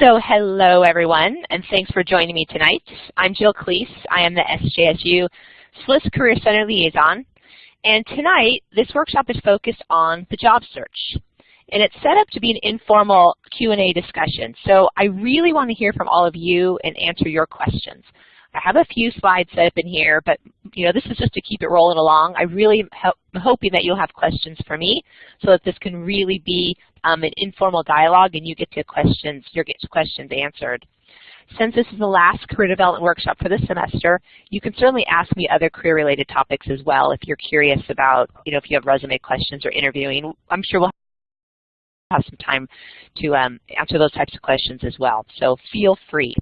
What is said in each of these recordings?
So hello everyone, and thanks for joining me tonight. I'm Jill Klees. I am the SJSU SLIS Career Center Liaison. And tonight, this workshop is focused on the job search. And it's set up to be an informal Q&A discussion. So I really want to hear from all of you and answer your questions. I have a few slides set up in here, but you know this is just to keep it rolling along. I really am hoping that you'll have questions for me so that this can really be um, an informal dialogue and you get to questions, your questions answered. Since this is the last career development workshop for this semester, you can certainly ask me other career-related topics as well if you're curious about, you know, if you have resume questions or interviewing. I'm sure we'll have some time to um, answer those types of questions as well. So feel free.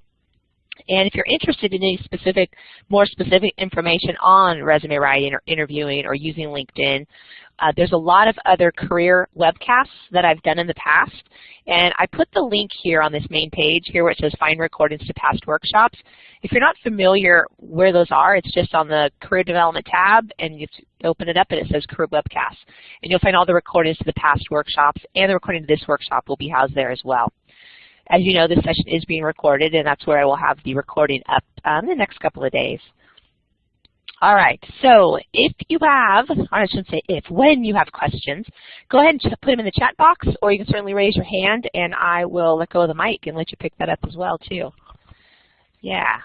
And if you're interested in any specific, more specific information on resume writing or interviewing or using LinkedIn, uh, there's a lot of other career webcasts that I've done in the past. And I put the link here on this main page here where it says find recordings to past workshops. If you're not familiar where those are, it's just on the career development tab and you open it up and it says career webcasts. And you'll find all the recordings to the past workshops and the recording to this workshop will be housed there as well. As you know, this session is being recorded, and that's where I will have the recording up um, the next couple of days. All right, so if you have, I shouldn't say if, when you have questions, go ahead and put them in the chat box, or you can certainly raise your hand, and I will let go of the mic and let you pick that up as well, too. Yeah.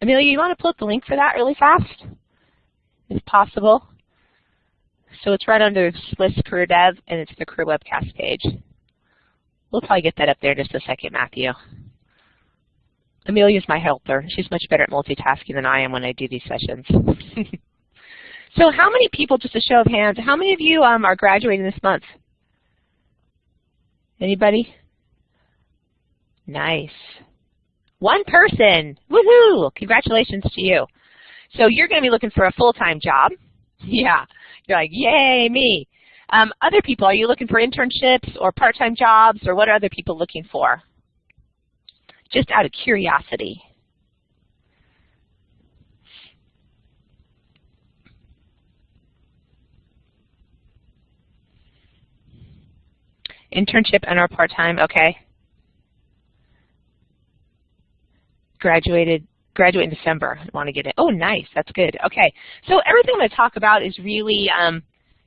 Amelia, you want to pull up the link for that really fast, if possible? So it's right under SLIS Career Dev, and it's the Career Webcast page. We'll probably get that up there in just a second, Matthew. Amelia's my helper. She's much better at multitasking than I am when I do these sessions. so how many people, just a show of hands, how many of you um, are graduating this month? Anybody? Nice. One person. Woohoo! Congratulations to you. So you're going to be looking for a full-time job. Yeah. You're like, yay, me. Um, other people, are you looking for internships or part-time jobs, or what are other people looking for? Just out of curiosity. Internship and or part-time, okay. Graduated graduate in December. Want to get it. Oh, nice. That's good. Okay. So everything I'm going to talk about is really um,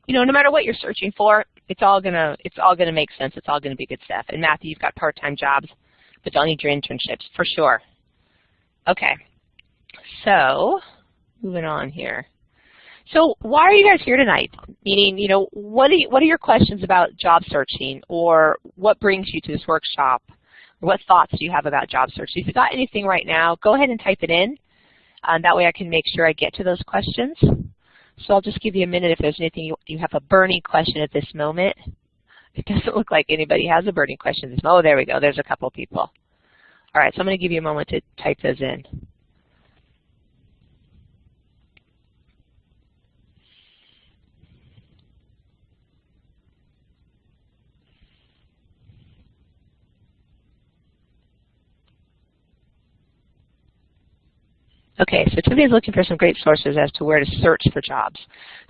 you know, no matter what you're searching for, it's all gonna it's all gonna make sense. It's all gonna be good stuff. And Matthew, you've got part-time jobs, but don't need your internships for sure. Okay, so moving on here. So why are you guys here tonight? Meaning, you know, what are you, what are your questions about job searching, or what brings you to this workshop? Or what thoughts do you have about job search? If you've got anything right now, go ahead and type it in. Um, that way I can make sure I get to those questions. So I'll just give you a minute if there's anything you, you have a burning question at this moment. It doesn't look like anybody has a burning question. Oh, there we go. There's a couple people. All right, so I'm going to give you a moment to type those in. Okay, so Tiffany's looking for some great sources as to where to search for jobs.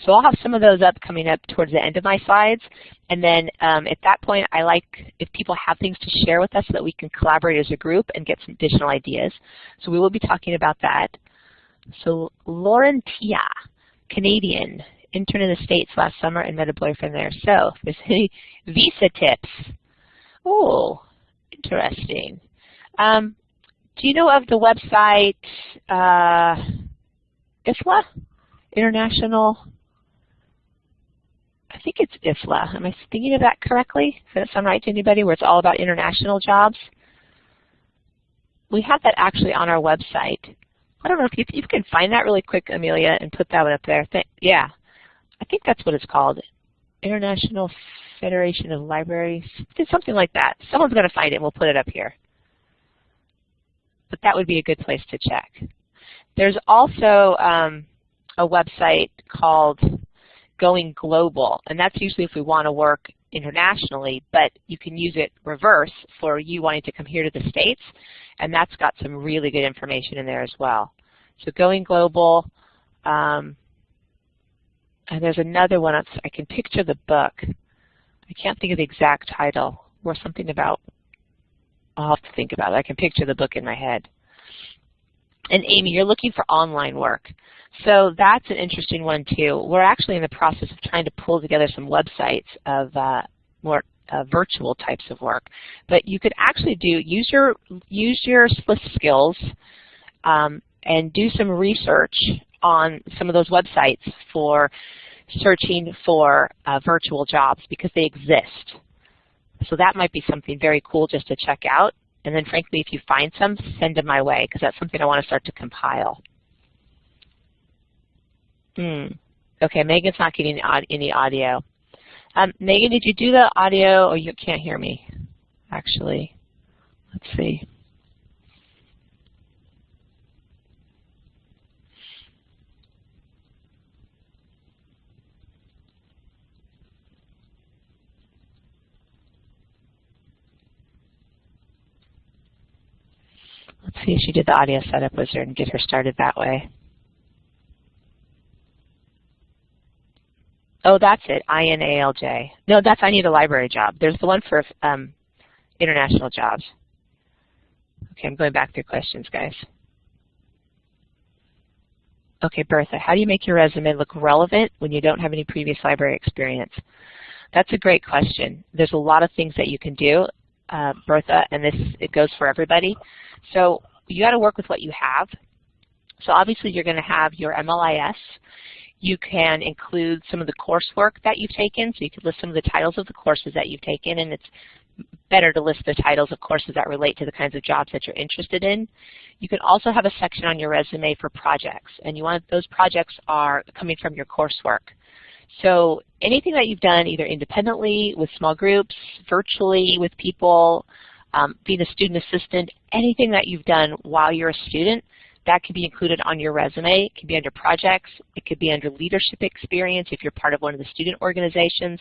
So I'll have some of those up coming up towards the end of my slides. And then um, at that point, I like if people have things to share with us so that we can collaborate as a group and get some additional ideas. So we will be talking about that. So Lauren Tia, Canadian, intern in the States last summer and met a boyfriend there. So if there's any visa tips. Oh, interesting. Um, do you know of the website uh, IFLA? International, I think it's IFLA. Am I thinking of that correctly? Does that sound right to anybody where it's all about international jobs? We have that actually on our website. I don't know if you, if you can find that really quick, Amelia, and put that one up there. Th yeah, I think that's what it's called. International Federation of Libraries, something like that. Someone's going to find it and we'll put it up here but that would be a good place to check. There's also um, a website called Going Global, and that's usually if we want to work internationally, but you can use it reverse for you wanting to come here to the States, and that's got some really good information in there as well. So Going Global, um, and there's another one, I can picture the book. I can't think of the exact title, or something about I'll have to think about it. I can picture the book in my head. And Amy, you're looking for online work. So that's an interesting one too. We're actually in the process of trying to pull together some websites of uh, more uh, virtual types of work. But you could actually do use your use your skills um, and do some research on some of those websites for searching for uh, virtual jobs because they exist. So that might be something very cool just to check out. And then frankly, if you find some, send them my way because that's something I want to start to compile. Hmm. Okay, Megan's not getting any audio. Um, Megan, did you do the audio? Oh, you can't hear me, actually. Let's see. Let's see if she did the audio setup wizard and get her started that way. Oh, that's it, I-N-A-L-J. No, that's I need a library job. There's the one for um, international jobs. Okay, I'm going back through questions, guys. Okay, Bertha, how do you make your resume look relevant when you don't have any previous library experience? That's a great question. There's a lot of things that you can do, uh, Bertha, and this it goes for everybody. So you got to work with what you have. So obviously you're going to have your MLIS. You can include some of the coursework that you've taken, so you could list some of the titles of the courses that you've taken, and it's better to list the titles of courses that relate to the kinds of jobs that you're interested in. You can also have a section on your resume for projects, and you want those projects are coming from your coursework. So anything that you've done either independently, with small groups, virtually with people, um, being a student assistant, anything that you've done while you're a student, that can be included on your resume. It can be under projects. It could be under leadership experience if you're part of one of the student organizations.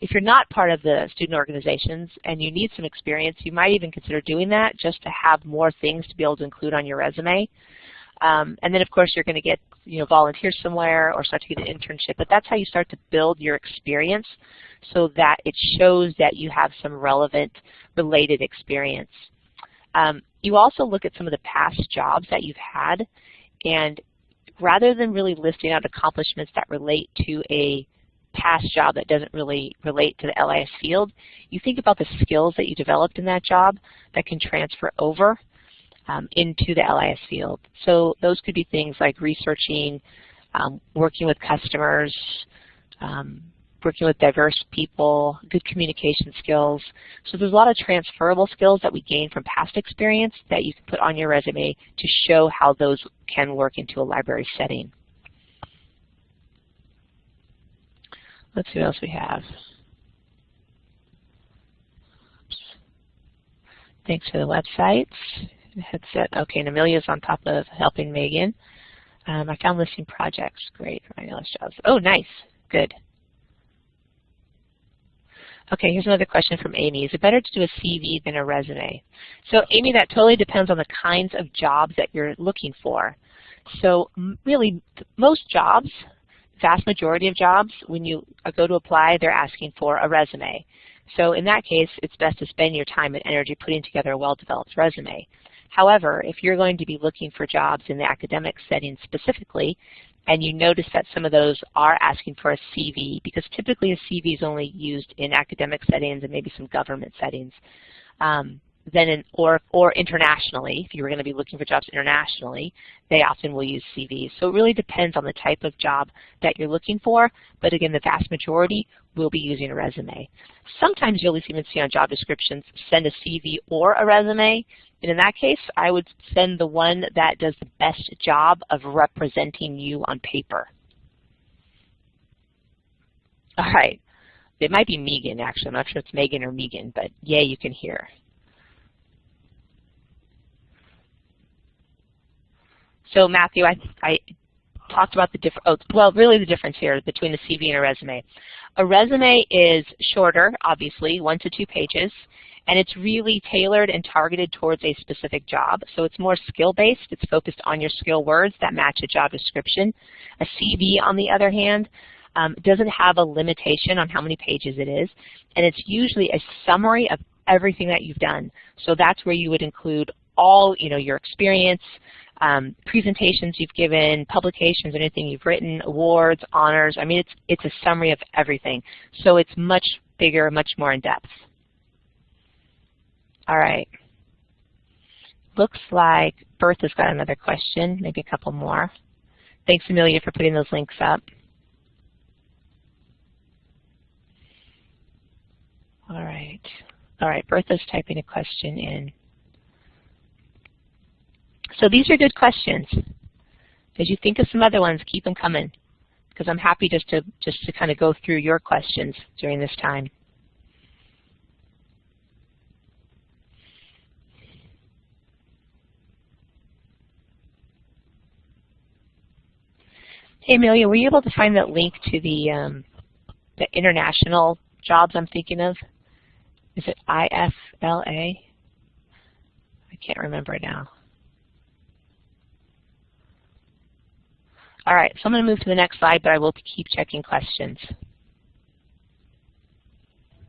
If you're not part of the student organizations and you need some experience, you might even consider doing that just to have more things to be able to include on your resume. Um, and then, of course, you're going to get you know volunteer somewhere or start to get an internship. But that's how you start to build your experience so that it shows that you have some relevant related experience. Um, you also look at some of the past jobs that you've had, and rather than really listing out accomplishments that relate to a past job that doesn't really relate to the LIS field, you think about the skills that you developed in that job that can transfer over um, into the LIS field. So those could be things like researching, um, working with customers, um, working with diverse people, good communication skills. So there's a lot of transferable skills that we gain from past experience that you can put on your resume to show how those can work into a library setting. Let's see what else we have. Thanks for the websites. Headset. Okay, and Amelia's on top of helping Megan. Um, I found listing projects. Great for my jobs. Oh, nice. Good. Okay, here's another question from Amy. Is it better to do a CV than a resume? So Amy, that totally depends on the kinds of jobs that you're looking for. So really, most jobs, vast majority of jobs, when you go to apply, they're asking for a resume. So in that case, it's best to spend your time and energy putting together a well-developed resume. However, if you're going to be looking for jobs in the academic setting specifically, and you notice that some of those are asking for a CV, because typically a CV is only used in academic settings and maybe some government settings, um, then in, or, or internationally, if you were going to be looking for jobs internationally, they often will use CVs. So it really depends on the type of job that you're looking for, but again, the vast majority will be using a resume. Sometimes you'll even see on job descriptions, send a CV or a resume, and in that case, I would send the one that does the best job of representing you on paper. All right. It might be Megan, actually. I'm not sure it's Megan or Megan, but yay, you can hear. So Matthew, I, I talked about the different, oh, well, really the difference here between a CV and a resume. A resume is shorter, obviously, one to two pages, and it's really tailored and targeted towards a specific job. So it's more skill-based. It's focused on your skill words that match a job description. A CV, on the other hand, um, doesn't have a limitation on how many pages it is, and it's usually a summary of everything that you've done. So that's where you would include all, you know, your experience, um, presentations you've given, publications, anything you've written, awards, honors. I mean, it's, it's a summary of everything. So it's much bigger, much more in depth. All right. Looks like Bertha's got another question, maybe a couple more. Thanks, Amelia, for putting those links up. All right. All right, Bertha's typing a question in. So these are good questions. As you think of some other ones, keep them coming because I'm happy just to just to kind of go through your questions during this time. Hey Amelia, were you able to find that link to the um, the international jobs I'm thinking of? Is it IFLA? I can't remember now. All right, so I'm going to move to the next slide, but I will keep checking questions.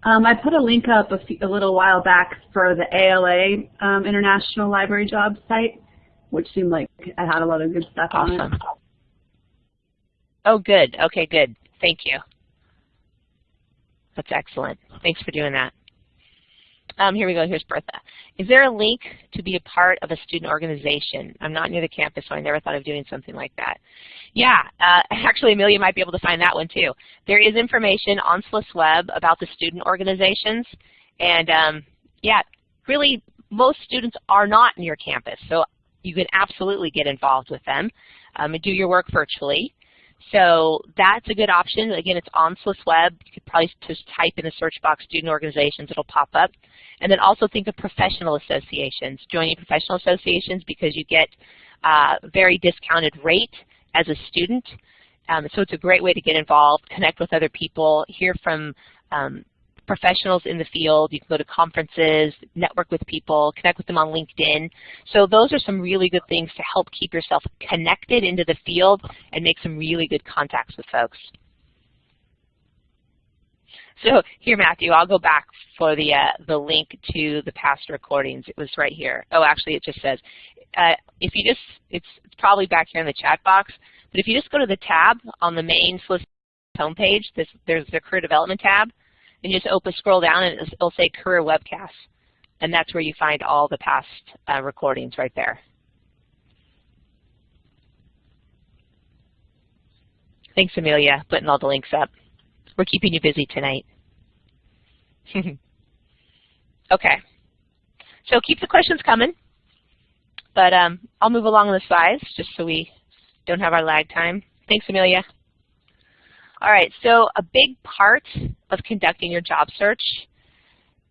Um, I put a link up a, few, a, little while back for the ALA um, International Library Jobs site, which seemed like it had a lot of good stuff awesome. on it. Oh, good. Okay, good. Thank you. That's excellent. Thanks for doing that. Um, here we go. Here's Bertha. Is there a link to be a part of a student organization? I'm not near the campus, so I never thought of doing something like that. Yeah, uh, actually, Amelia might be able to find that one too. There is information on SLIS Web about the student organizations, and um, yeah, really, most students are not near campus, so you can absolutely get involved with them um, and do your work virtually. So that's a good option. Again, it's on SLIS Web. You could probably just type in the search box student organizations. It'll pop up. And then also think of professional associations. Joining professional associations because you get a very discounted rate as a student. Um, so it's a great way to get involved, connect with other people, hear from um, professionals in the field. You can go to conferences, network with people, connect with them on LinkedIn. So those are some really good things to help keep yourself connected into the field and make some really good contacts with folks. So here, Matthew, I'll go back for the uh, the link to the past recordings. It was right here. Oh, actually, it just says uh, if you just it's, it's probably back here in the chat box. But if you just go to the tab on the main SLIS homepage, this, there's the career development tab and just open, scroll down, and it'll say Career webcasts. And that's where you find all the past uh, recordings right there. Thanks, Amelia, putting all the links up. We're keeping you busy tonight. okay. So keep the questions coming. But um, I'll move along the slides just so we don't have our lag time. Thanks, Amelia. All right, so a big part of conducting your job search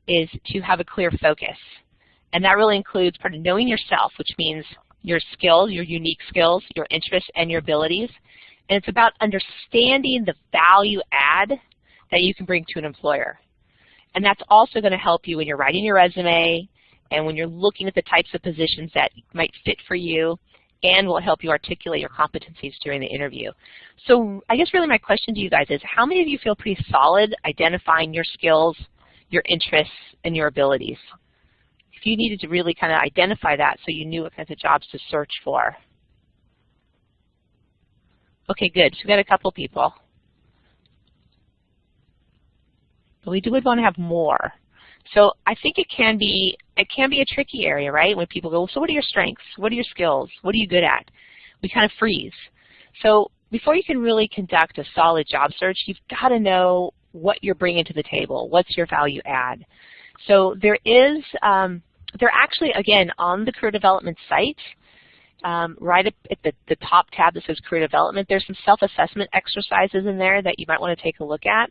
is to have a clear focus. And that really includes part of knowing yourself, which means your skills, your unique skills, your interests, and your abilities. And it's about understanding the value add that you can bring to an employer. And that's also going to help you when you're writing your resume and when you're looking at the types of positions that might fit for you and will help you articulate your competencies during the interview. So I guess really my question to you guys is, how many of you feel pretty solid identifying your skills, your interests, and your abilities? If you needed to really kind of identify that so you knew what kinds of jobs to search for. Okay, good. So we got a couple people. But we do would want to have more. So I think it can be it can be a tricky area, right? When people go, so what are your strengths? What are your skills? What are you good at? We kind of freeze. So before you can really conduct a solid job search, you've got to know what you're bringing to the table. What's your value add? So there is, um, they're actually, again, on the career development site, um, right at the, the top tab that says career development, there's some self-assessment exercises in there that you might want to take a look at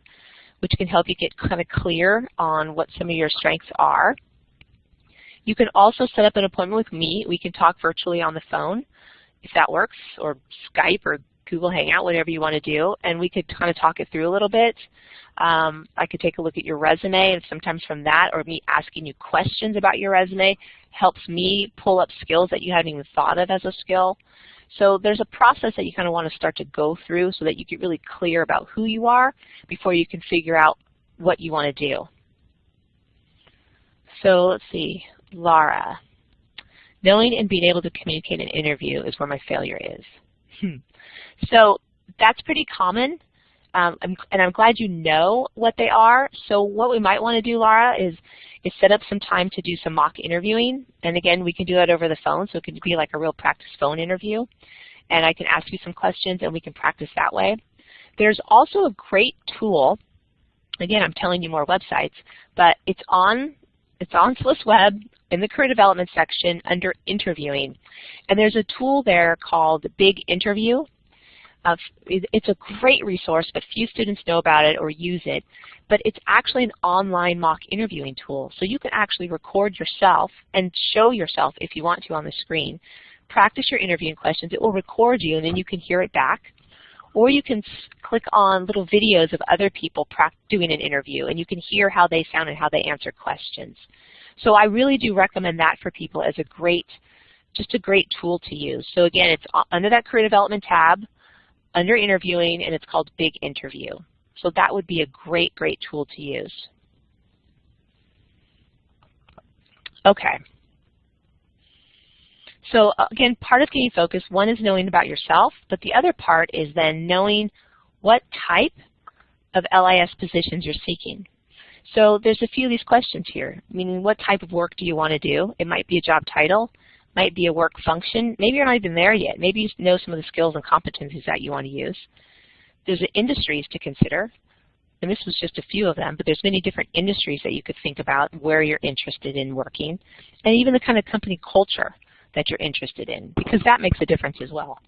which can help you get kind of clear on what some of your strengths are. You can also set up an appointment with me. We can talk virtually on the phone if that works, or Skype or Google Hangout, whatever you want to do, and we could kind of talk it through a little bit. Um, I could take a look at your resume, and sometimes from that, or me asking you questions about your resume, helps me pull up skills that you hadn't even thought of as a skill. So there's a process that you kind of want to start to go through so that you get really clear about who you are before you can figure out what you want to do. so let's see, Laura. Knowing and being able to communicate an interview is where my failure is. Hmm. So that's pretty common, um, and I'm glad you know what they are. So what we might want to do, Laura, is, is set up some time to do some mock interviewing. And again, we can do that over the phone, so it can be like a real practice phone interview. And I can ask you some questions, and we can practice that way. There's also a great tool. Again, I'm telling you more websites, but it's on it's on SLIS Web in the career development section under interviewing. And there's a tool there called Big Interview. Uh, it's a great resource, but few students know about it or use it. But it's actually an online mock interviewing tool. So you can actually record yourself and show yourself if you want to on the screen. Practice your interviewing questions. It will record you, and then you can hear it back. Or you can click on little videos of other people doing an interview, and you can hear how they sound and how they answer questions. So I really do recommend that for people as a great, just a great tool to use. So again, it's under that Career Development tab, under Interviewing, and it's called Big Interview. So that would be a great, great tool to use. Okay. So again, part of getting focused, one is knowing about yourself, but the other part is then knowing what type of LIS positions you're seeking. So there's a few of these questions here, meaning what type of work do you want to do? It might be a job title, might be a work function. Maybe you're not even there yet. Maybe you know some of the skills and competencies that you want to use. There's industries to consider, and this was just a few of them, but there's many different industries that you could think about where you're interested in working, and even the kind of company culture that you're interested in, because that makes a difference as well.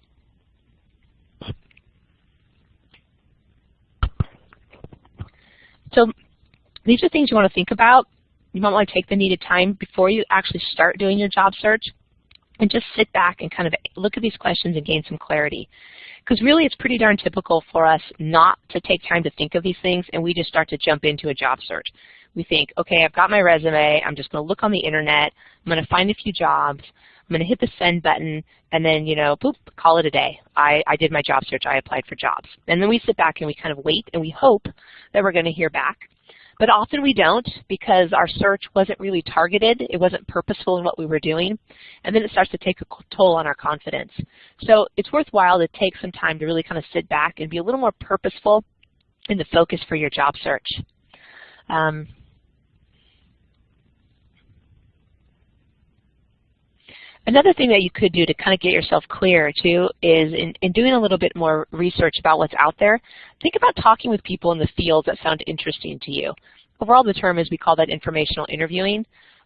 So these are things you want to think about. You might want to take the needed time before you actually start doing your job search and just sit back and kind of look at these questions and gain some clarity. Because really it's pretty darn typical for us not to take time to think of these things and we just start to jump into a job search. We think, okay, I've got my resume, I'm just going to look on the internet, I'm going to find a few jobs, I'm going to hit the send button, and then, you know, boop, call it a day. I, I did my job search, I applied for jobs. And then we sit back and we kind of wait and we hope that we're going to hear back. But often we don't because our search wasn't really targeted. It wasn't purposeful in what we were doing. And then it starts to take a toll on our confidence. So it's worthwhile to take some time to really kind of sit back and be a little more purposeful in the focus for your job search. Um, Another thing that you could do to kind of get yourself clear too is in, in, doing a little bit more research about what's out there, think about talking with people in the fields that sound interesting to you. Overall the term is we call that informational interviewing.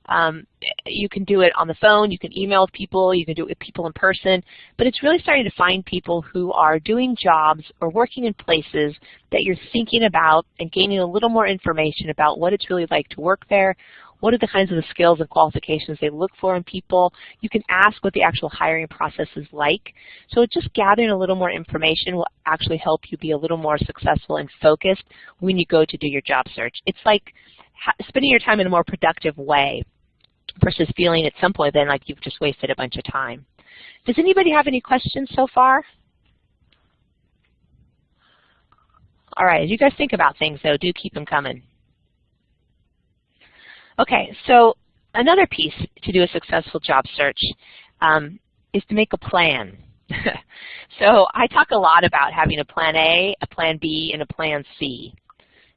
Um, you can do it on the phone, you can email with people, you can do it with people in person, but it's really starting to find people who are doing jobs or working in places that you're thinking about and gaining a little more information about what it's really like to work there, what are the kinds of the skills and qualifications they look for in people. You can ask what the actual hiring process is like. So just gathering a little more information will actually help you be a little more successful and focused when you go to do your job search. It's like spending your time in a more productive way versus feeling at some point then like you've just wasted a bunch of time. Does anybody have any questions so far? All right, as you guys think about things though, do keep them coming. Okay, so another piece to do a successful job search um, is to make a plan. so I talk a lot about having a plan A, a plan B, and a plan C.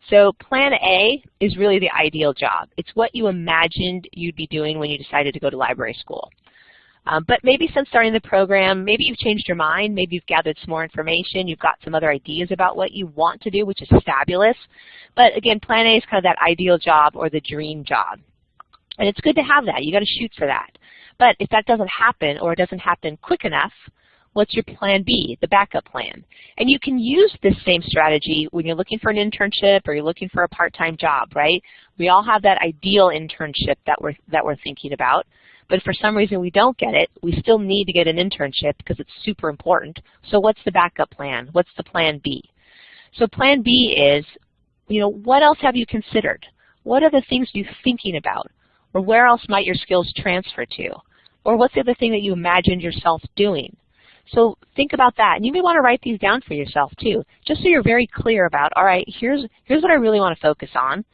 So plan A is really the ideal job. It's what you imagined you'd be doing when you decided to go to library school. Um, but maybe since starting the program, maybe you've changed your mind, maybe you've gathered some more information, you've got some other ideas about what you want to do, which is fabulous. But again, plan A is kind of that ideal job or the dream job. And it's good to have that. You've got to shoot for that. But if that doesn't happen or it doesn't happen quick enough, what's your plan B, the backup plan? And you can use this same strategy when you're looking for an internship or you're looking for a part-time job, right? We all have that ideal internship that we're, that we're thinking about. But for some reason we don't get it, we still need to get an internship because it's super important. So what's the backup plan? What's the plan B? So plan B is, you know, what else have you considered? What are the things you're thinking about? Or where else might your skills transfer to? Or what's the other thing that you imagined yourself doing? So think about that. And you may want to write these down for yourself too, just so you're very clear about, all right, here's, here's what I really want to focus on.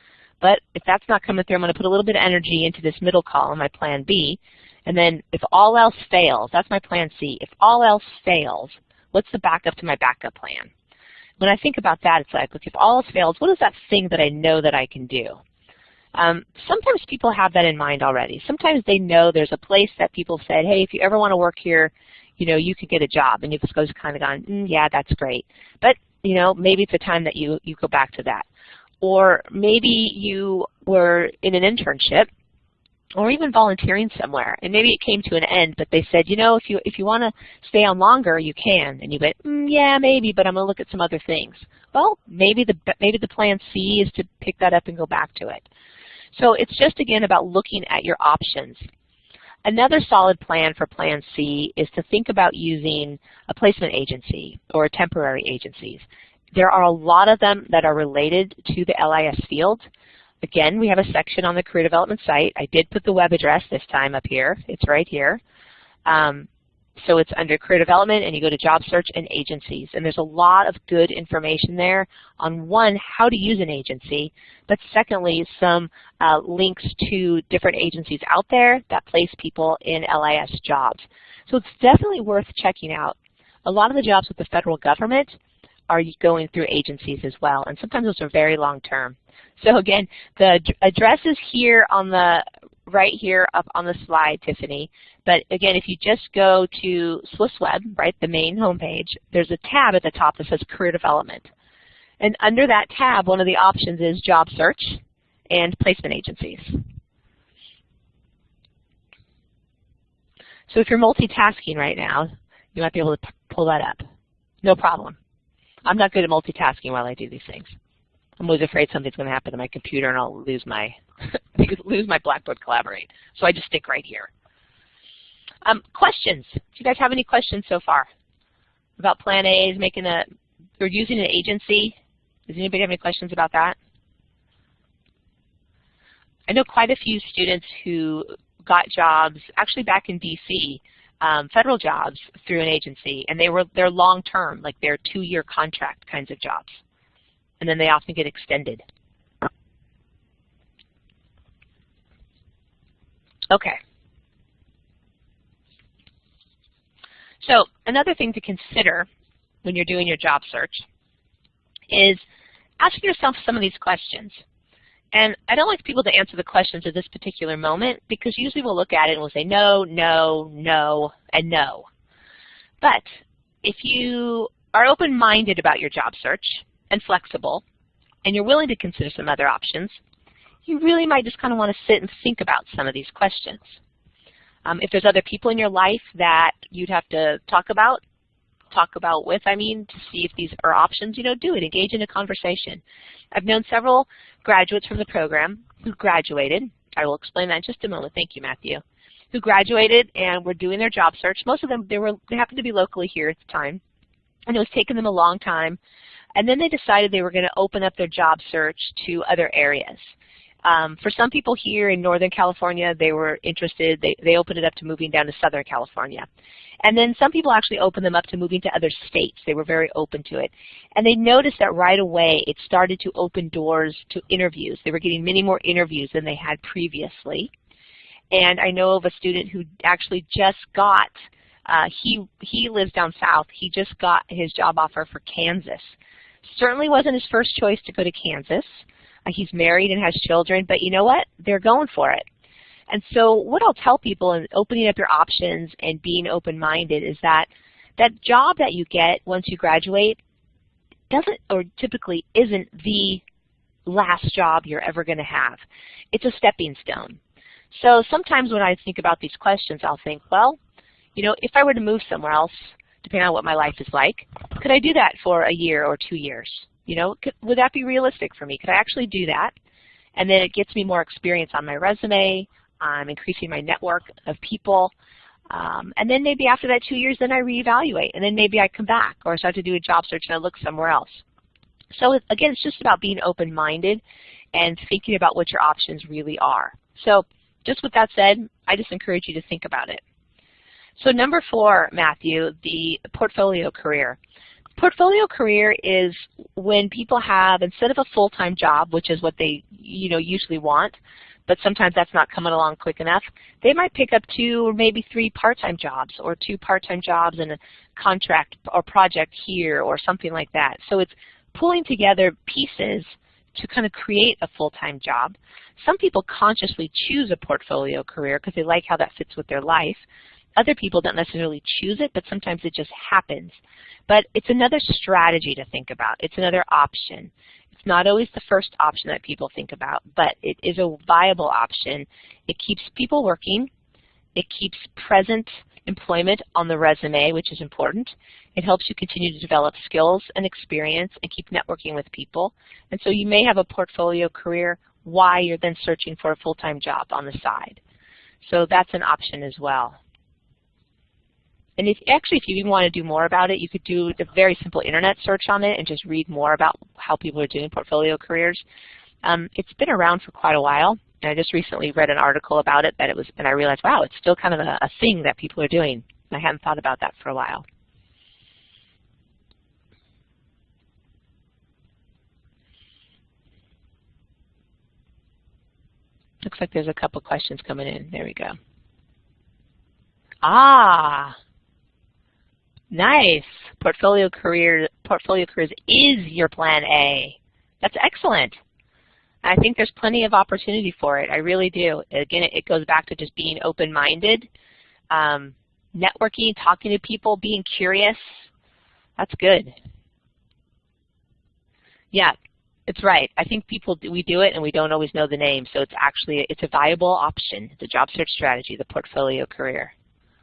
But if that's not coming through, I'm going to put a little bit of energy into this middle column, my plan B. And then if all else fails, that's my plan C. If all else fails, what's the backup to my backup plan? When I think about that, it's like, look, if all else fails, what is that thing that I know that I can do? Um, sometimes people have that in mind already. Sometimes they know there's a place that people said, hey, if you ever want to work here, you know, you could get a job. And you've just kind of gone, mm, yeah, that's great. But, you know, maybe it's a time that you, you go back to that. Or maybe you were in an internship or even volunteering somewhere, and maybe it came to an end, but they said, you know, if you if you want to stay on longer, you can, and you went, mm, yeah, maybe, but I'm going to look at some other things. Well, maybe the maybe the plan C is to pick that up and go back to it. So it's just again about looking at your options. Another solid plan for Plan C is to think about using a placement agency or temporary agencies. There are a lot of them that are related to the LIS field. Again, we have a section on the career development site. I did put the web address this time up here. It's right here. Um, so it's under career development and you go to job search and agencies. And there's a lot of good information there on one, how to use an agency, but secondly, some uh, links to different agencies out there that place people in LIS jobs. So it's definitely worth checking out. A lot of the jobs with the federal government are going through agencies as well, and sometimes those are very long term. So again, the address is here on the right here up on the slide, Tiffany. But again, if you just go to SLIS Web, right, the main homepage, there's a tab at the top that says Career Development. And under that tab, one of the options is Job Search and Placement Agencies. So if you're multitasking right now, you might be able to pull that up. No problem. I'm not good at multitasking while I do these things. I'm always afraid something's going to happen to my computer and I'll lose my lose my Blackboard Collaborate. So I just stick right here. Um, questions? Do you guys have any questions so far about Plan A is making a or using an agency? Does anybody have any questions about that? I know quite a few students who got jobs actually back in DC, um, federal jobs through an agency, and they were they're long term, like they're two year contract kinds of jobs and then they often get extended. Okay. So another thing to consider when you're doing your job search is asking yourself some of these questions. And I don't like people to answer the questions at this particular moment because usually we'll look at it and we'll say no, no, no, and no. But if you are open-minded about your job search, and flexible, and you're willing to consider some other options, you really might just kind of want to sit and think about some of these questions. Um, if there's other people in your life that you'd have to talk about, talk about with, I mean, to see if these are options, you know, do it. Engage in a conversation. I've known several graduates from the program who graduated. I will explain that in just a moment. Thank you, Matthew. Who graduated and were doing their job search. Most of them, they were they happened to be locally here at the time. And it was taking them a long time and then they decided they were going to open up their job search to other areas. Um, for some people here in Northern California, they were interested, they, they opened it up to moving down to Southern California. And then some people actually opened them up to moving to other states. They were very open to it. And they noticed that right away it started to open doors to interviews. They were getting many more interviews than they had previously. And I know of a student who actually just got, uh, he, he lives down south, he just got his job offer for Kansas. Certainly wasn't his first choice to go to Kansas. He's married and has children, but you know what? They're going for it. And so what I'll tell people in opening up your options and being open-minded is that that job that you get once you graduate doesn't or typically isn't the last job you're ever going to have. It's a stepping stone. So sometimes when I think about these questions, I'll think, well, you know, if I were to move somewhere else, depending on what my life is like. Could I do that for a year or two years? You know, could, would that be realistic for me? Could I actually do that? And then it gets me more experience on my resume. I'm increasing my network of people. Um, and then maybe after that two years, then I reevaluate. And then maybe I come back or start to do a job search and I look somewhere else. So again, it's just about being open-minded and thinking about what your options really are. So just with that said, I just encourage you to think about it. So number four, Matthew, the portfolio career. Portfolio career is when people have, instead of a full-time job, which is what they you know, usually want, but sometimes that's not coming along quick enough, they might pick up two or maybe three part-time jobs or two part-time jobs and a contract or project here or something like that. So it's pulling together pieces to kind of create a full-time job. Some people consciously choose a portfolio career because they like how that fits with their life. Other people don't necessarily choose it, but sometimes it just happens. But it's another strategy to think about. It's another option. It's not always the first option that people think about, but it is a viable option. It keeps people working. It keeps present employment on the resume, which is important. It helps you continue to develop skills and experience and keep networking with people. And so you may have a portfolio career while you're then searching for a full-time job on the side. So that's an option as well. And if actually, if you even want to do more about it, you could do a very simple internet search on it and just read more about how people are doing portfolio careers. Um, it's been around for quite a while, and I just recently read an article about it that it was, and I realized, wow, it's still kind of a, a thing that people are doing. I hadn't thought about that for a while. Looks like there's a couple questions coming in. There we go. Ah, Nice. Portfolio career portfolio careers is your plan A. That's excellent. I think there's plenty of opportunity for it. I really do. Again, it goes back to just being open-minded, um, networking, talking to people, being curious. That's good. Yeah, it's right. I think people we do it and we don't always know the name, so it's actually it's a viable option. The job search strategy, the portfolio career.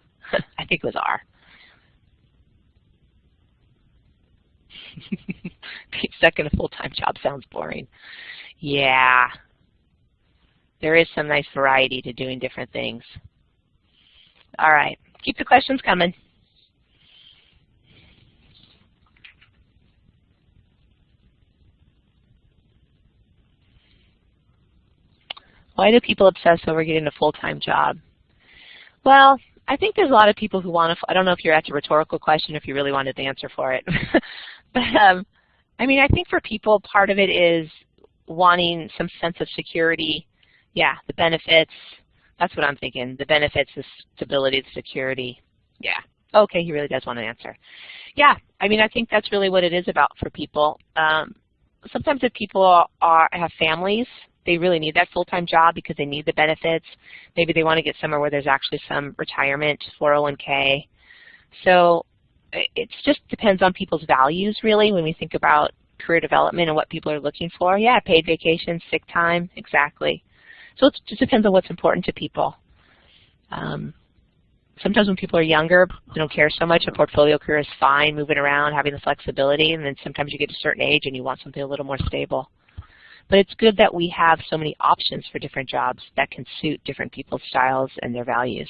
I think it was R. Being stuck in a full-time job sounds boring. Yeah. There is some nice variety to doing different things. All right. Keep the questions coming. Why do people obsess over getting a full-time job? Well, I think there's a lot of people who want to, I don't know if you're at a rhetorical question, if you really wanted the answer for it. but um, I mean, I think for people, part of it is wanting some sense of security. Yeah, the benefits, that's what I'm thinking. The benefits, the stability, the security. Yeah. Okay, he really does want an answer. Yeah, I mean, I think that's really what it is about for people. Um, sometimes if people are, have families, they really need that full-time job because they need the benefits. Maybe they want to get somewhere where there's actually some retirement, 401k. So it just depends on people's values, really, when we think about career development and what people are looking for. Yeah, paid vacation, sick time, exactly. So it just depends on what's important to people. Um, sometimes when people are younger, they don't care so much. A portfolio career is fine, moving around, having the flexibility, and then sometimes you get a certain age and you want something a little more stable. But it's good that we have so many options for different jobs that can suit different people's styles and their values.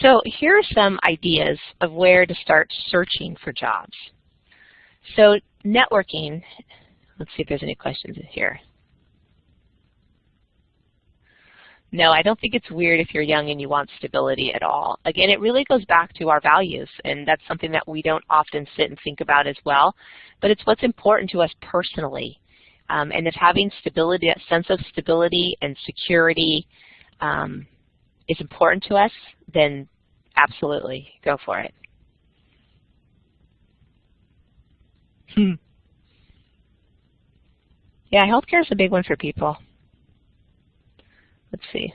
So here are some ideas of where to start searching for jobs. So networking, let's see if there's any questions here. No, I don't think it's weird if you're young and you want stability at all. Again, it really goes back to our values, and that's something that we don't often sit and think about as well, but it's what's important to us personally. Um, and if having stability, that sense of stability and security um, is important to us, then absolutely, go for it. Hmm. Yeah, healthcare is a big one for people. Let's see.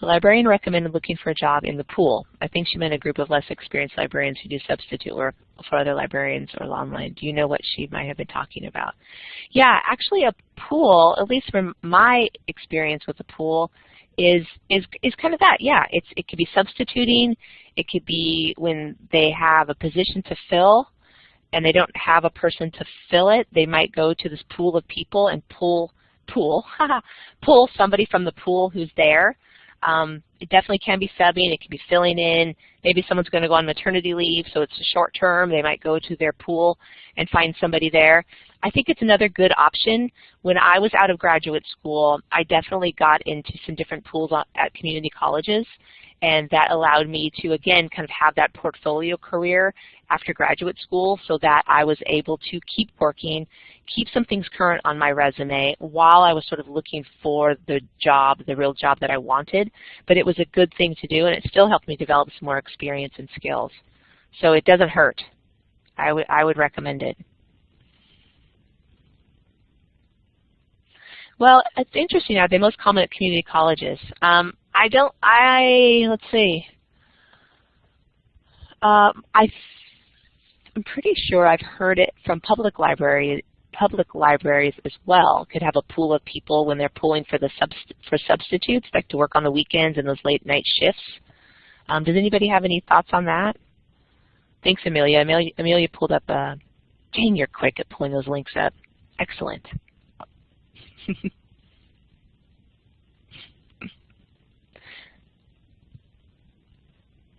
The librarian recommended looking for a job in the pool. I think she meant a group of less experienced librarians who do substitute work for other librarians or online. Do you know what she might have been talking about? Yeah, actually a pool, at least from my experience with the pool, is is is kind of that. Yeah, it's it could be substituting. It could be when they have a position to fill and they don't have a person to fill it. They might go to this pool of people and pull pool, pull somebody from the pool who's there. Um, it definitely can be subbing. It can be filling in. Maybe someone's going to go on maternity leave, so it's a short term. They might go to their pool and find somebody there. I think it's another good option. When I was out of graduate school, I definitely got into some different pools at community colleges, and that allowed me to, again, kind of have that portfolio career after graduate school so that I was able to keep working, keep some things current on my resume while I was sort of looking for the job, the real job that I wanted. But it was a good thing to do, and it still helped me develop some more experience and skills. So it doesn't hurt. I would, I would recommend it. Well, it's interesting. Are they most common at community colleges? Um, I don't. I let's see. Um, I I'm pretty sure I've heard it from public library public libraries as well could have a pool of people when they're pulling for the subst for substitutes, like to work on the weekends and those late night shifts. Um, does anybody have any thoughts on that? Thanks, Amelia. Amelia, Amelia pulled up. Uh, dang, you're quick at pulling those links up. Excellent.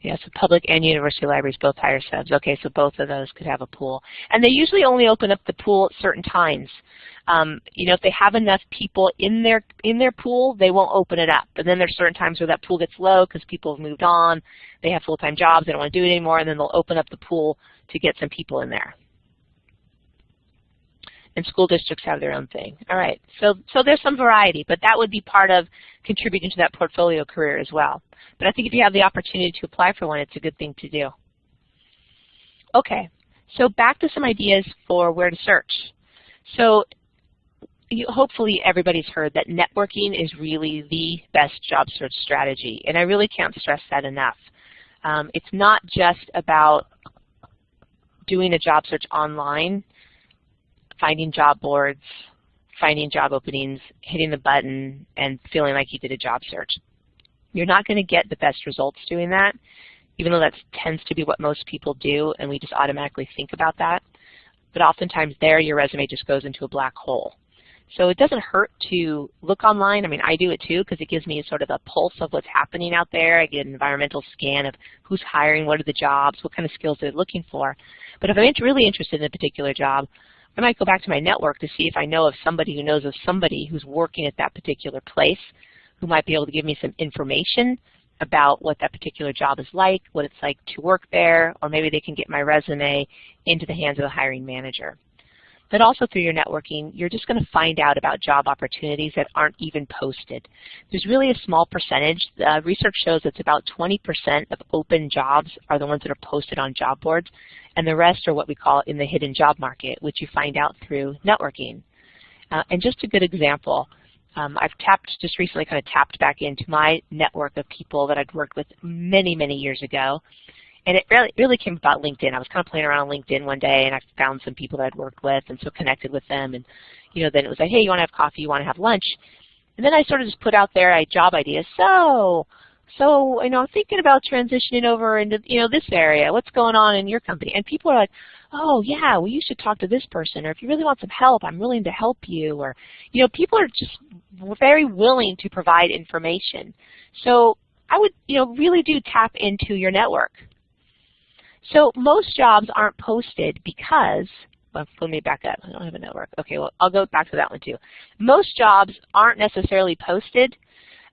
Yes, so public and university libraries both hire subs. Okay, so both of those could have a pool. And they usually only open up the pool at certain times. Um, you know, if they have enough people in their in their pool, they won't open it up. But then there's certain times where that pool gets low because people have moved on, they have full-time jobs, they don't want to do it anymore, and then they'll open up the pool to get some people in there and school districts have their own thing. All right, so, so there's some variety, but that would be part of contributing to that portfolio career as well. But I think if you have the opportunity to apply for one, it's a good thing to do. Okay, so back to some ideas for where to search. So you, hopefully everybody's heard that networking is really the best job search strategy, and I really can't stress that enough. Um, it's not just about doing a job search online finding job boards, finding job openings, hitting the button, and feeling like you did a job search. You're not going to get the best results doing that, even though that tends to be what most people do, and we just automatically think about that. But oftentimes there, your resume just goes into a black hole. So it doesn't hurt to look online. I mean, I do it too because it gives me sort of a pulse of what's happening out there. I get an environmental scan of who's hiring, what are the jobs, what kind of skills they're looking for. But if I'm really interested in a particular job, I might go back to my network to see if I know of somebody who knows of somebody who's working at that particular place who might be able to give me some information about what that particular job is like, what it's like to work there, or maybe they can get my resume into the hands of the hiring manager. But also through your networking, you're just going to find out about job opportunities that aren't even posted. There's really a small percentage. Uh, research shows it's about 20% of open jobs are the ones that are posted on job boards, and the rest are what we call in the hidden job market, which you find out through networking. Uh, and just a good example, um, I've tapped, just recently kind of tapped back into my network of people that I'd worked with many, many years ago. And it really, really came about LinkedIn. I was kind of playing around on LinkedIn one day, and I found some people that I'd worked with, and so connected with them. And you know, then it was like, hey, you want to have coffee? You want to have lunch? And then I sort of just put out there a job idea. So, so you know, I'm thinking about transitioning over into you know this area. What's going on in your company? And people are like, oh yeah, well you should talk to this person, or if you really want some help, I'm willing to help you. Or you know, people are just very willing to provide information. So I would you know really do tap into your network. So most jobs aren't posted because, well, let me back up. I don't have a network. Okay, well, I'll go back to that one too. Most jobs aren't necessarily posted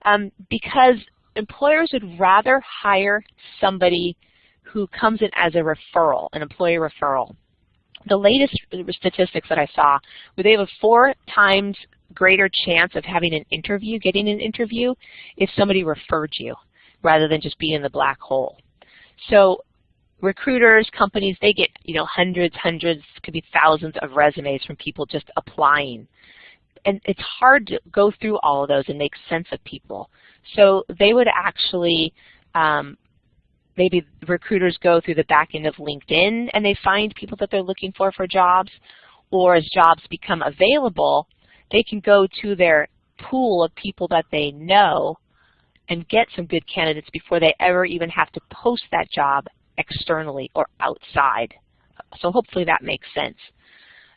um, because employers would rather hire somebody who comes in as a referral, an employee referral. The latest statistics that I saw were they have a four times greater chance of having an interview, getting an interview, if somebody referred you rather than just being in the black hole. So recruiters, companies, they get you know hundreds, hundreds, could be thousands of resumes from people just applying. And it's hard to go through all of those and make sense of people. So they would actually, um, maybe recruiters go through the back end of LinkedIn and they find people that they're looking for for jobs, or as jobs become available, they can go to their pool of people that they know and get some good candidates before they ever even have to post that job externally or outside. So hopefully that makes sense.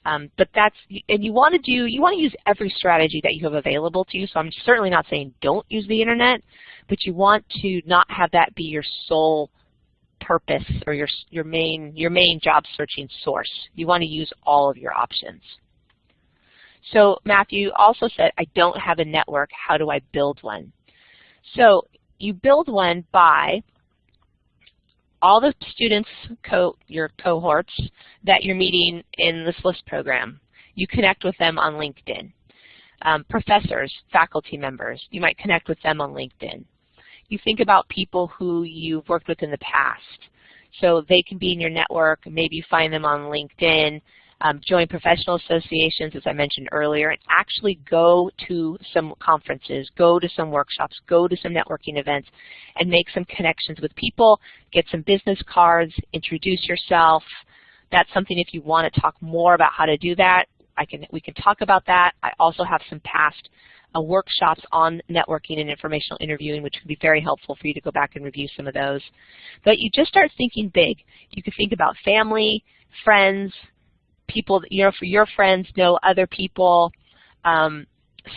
Um, but that's, and you want to do, you want to use every strategy that you have available to you. So I'm certainly not saying don't use the internet, but you want to not have that be your sole purpose or your your main your main job searching source. You want to use all of your options. So Matthew also said, I don't have a network. How do I build one? So you build one by all the students, co your cohorts that you're meeting in the SLIS program. You connect with them on LinkedIn. Um, professors, faculty members, you might connect with them on LinkedIn. You think about people who you've worked with in the past. So they can be in your network, maybe you find them on LinkedIn, um, join professional associations, as I mentioned earlier, and actually go to some conferences, go to some workshops, go to some networking events, and make some connections with people, get some business cards, introduce yourself. That's something if you want to talk more about how to do that, I can, we can talk about that. I also have some past uh, workshops on networking and informational interviewing, which would be very helpful for you to go back and review some of those. But you just start thinking big. You can think about family, friends, people, you know, for your friends know other people. Um,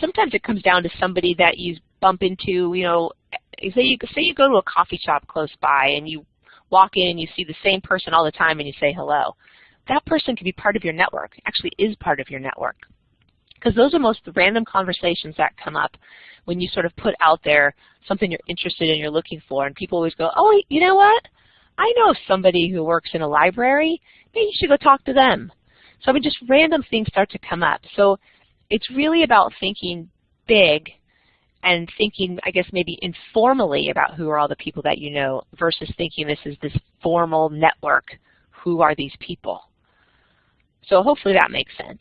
sometimes it comes down to somebody that you bump into, you know, say you, say you go to a coffee shop close by and you walk in and you see the same person all the time and you say hello. That person can be part of your network, actually is part of your network. Because those are most random conversations that come up when you sort of put out there something you're interested in, you're looking for, and people always go, oh, you know what? I know somebody who works in a library. Maybe you should go talk to them. So I mean, just random things start to come up. So it's really about thinking big and thinking, I guess, maybe informally about who are all the people that you know versus thinking this is this formal network. Who are these people? So hopefully that makes sense.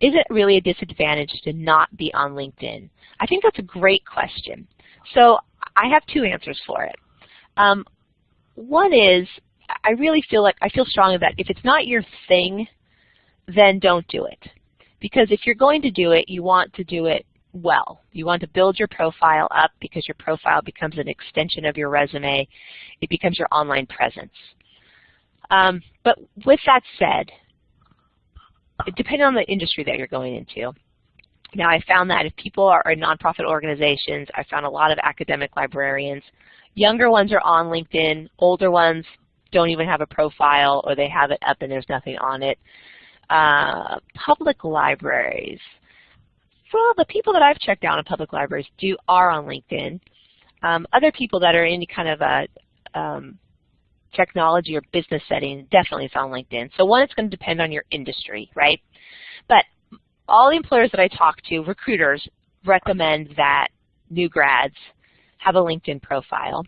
Is it really a disadvantage to not be on LinkedIn? I think that's a great question. So I have two answers for it. Um, one is I really feel like, I feel strongly that if it's not your thing, then don't do it. Because if you're going to do it, you want to do it well. You want to build your profile up because your profile becomes an extension of your resume. It becomes your online presence. Um, but with that said, depending on the industry that you're going into, now I found that if people are in nonprofit organizations, I found a lot of academic librarians. Younger ones are on LinkedIn, older ones don't even have a profile or they have it up and there's nothing on it. Uh, public libraries. Well, the people that I've checked out in public libraries do are on LinkedIn. Um, other people that are in kind of a um, technology or business setting definitely is on LinkedIn. So one, it's going to depend on your industry, right? But all the employers that I talk to, recruiters, recommend that new grads have a LinkedIn profile.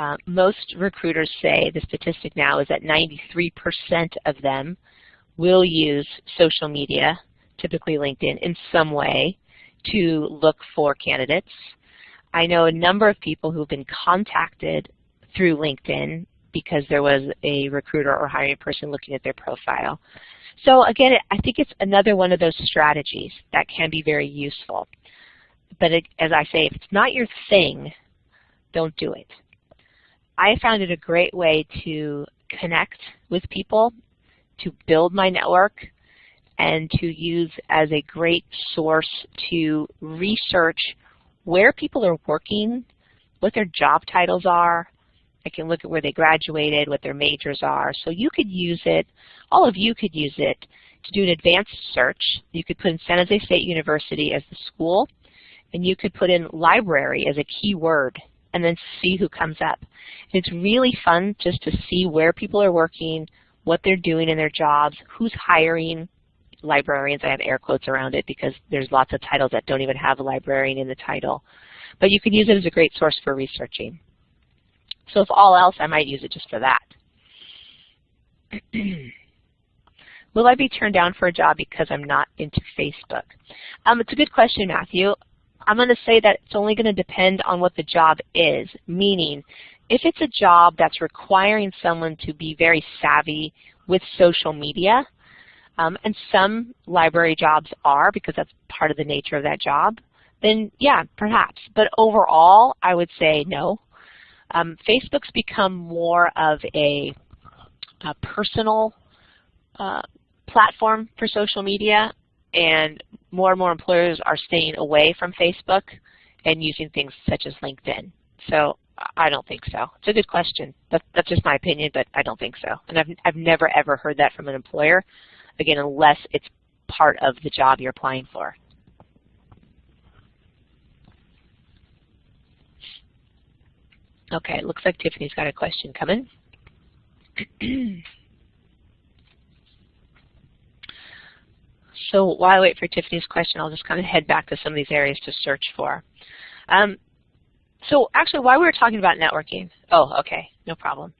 Uh, most recruiters say the statistic now is that 93% of them will use social media, typically LinkedIn, in some way to look for candidates. I know a number of people who've been contacted through LinkedIn because there was a recruiter or hiring person looking at their profile. So again, I think it's another one of those strategies that can be very useful. But it, as I say, if it's not your thing, don't do it. I found it a great way to connect with people, to build my network, and to use as a great source to research where people are working, what their job titles are. I can look at where they graduated, what their majors are. So you could use it, all of you could use it to do an advanced search. You could put in San Jose State University as the school, and you could put in library as a keyword and then see who comes up. It's really fun just to see where people are working, what they're doing in their jobs, who's hiring librarians. I have air quotes around it because there's lots of titles that don't even have a librarian in the title. But you can use it as a great source for researching. So if all else, I might use it just for that. Will I be turned down for a job because I'm not into Facebook? Um, it's a good question, Matthew. I'm going to say that it's only going to depend on what the job is, meaning if it's a job that's requiring someone to be very savvy with social media, um, and some library jobs are because that's part of the nature of that job, then yeah, perhaps. But overall, I would say no. Um, Facebook's become more of a, a personal uh, platform for social media and more and more employers are staying away from Facebook and using things such as LinkedIn. So I don't think so. It's a good question. That, that's just my opinion, but I don't think so. And I've, I've never ever heard that from an employer, again, unless it's part of the job you're applying for. Okay, it looks like Tiffany's got a question coming. so while I wait for Tiffany's question, I'll just kind of head back to some of these areas to search for. Um, so actually, while we were talking about networking, oh, okay, no problem.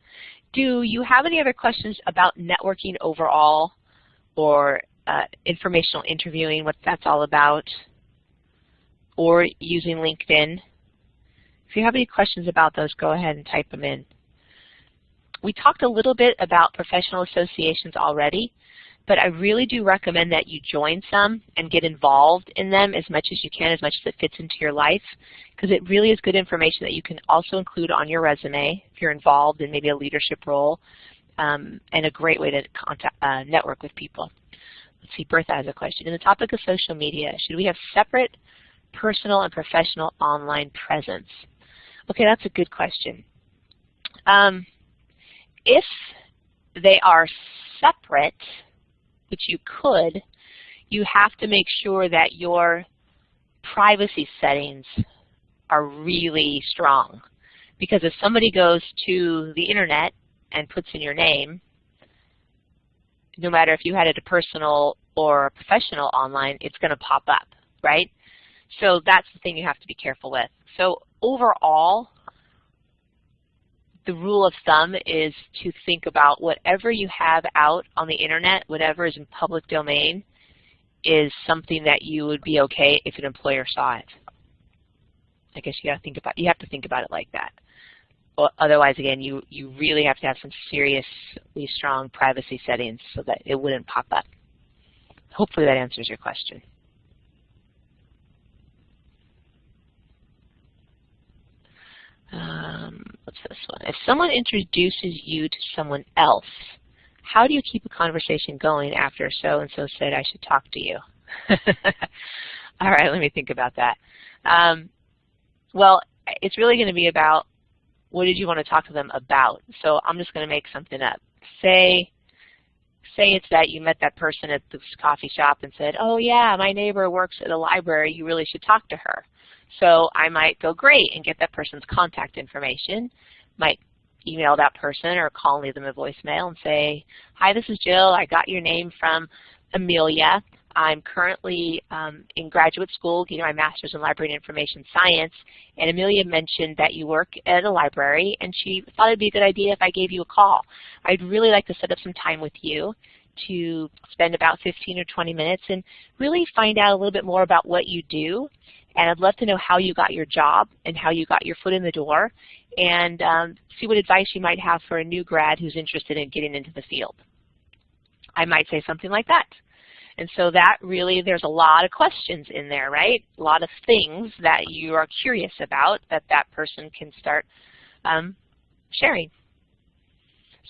Do you have any other questions about networking overall or uh, informational interviewing, what that's all about, or using LinkedIn? If you have any questions about those, go ahead and type them in. We talked a little bit about professional associations already, but I really do recommend that you join some and get involved in them as much as you can, as much as it fits into your life, because it really is good information that you can also include on your resume if you're involved in maybe a leadership role, um, and a great way to contact, uh, network with people. Let's see, Bertha has a question. In the topic of social media, should we have separate personal and professional online presence? Okay, that's a good question. Um, if they are separate, which you could, you have to make sure that your privacy settings are really strong. Because if somebody goes to the internet and puts in your name, no matter if you had it a personal or a professional online, it's going to pop up, right? So that's the thing you have to be careful with. So overall, the rule of thumb is to think about whatever you have out on the internet, whatever is in public domain, is something that you would be okay if an employer saw it. I guess you got to think about you have to think about it like that. Otherwise, again, you you really have to have some seriously strong privacy settings so that it wouldn't pop up. Hopefully, that answers your question. Um, what's this one? If someone introduces you to someone else, how do you keep a conversation going after so-and-so said I should talk to you? All right, let me think about that. Um, well, it's really going to be about what did you want to talk to them about. So I'm just going to make something up. Say, say it's that you met that person at this coffee shop and said, oh yeah, my neighbor works at a library, you really should talk to her. So I might go great and get that person's contact information, might email that person or call and leave them a voicemail and say, hi, this is Jill. I got your name from Amelia. I'm currently um, in graduate school getting my master's in library and information science, and Amelia mentioned that you work at a library, and she thought it would be a good idea if I gave you a call. I'd really like to set up some time with you to spend about 15 or 20 minutes and really find out a little bit more about what you do and I'd love to know how you got your job and how you got your foot in the door and um, see what advice you might have for a new grad who's interested in getting into the field. I might say something like that. And so that really, there's a lot of questions in there, right? A lot of things that you are curious about that that person can start um, sharing.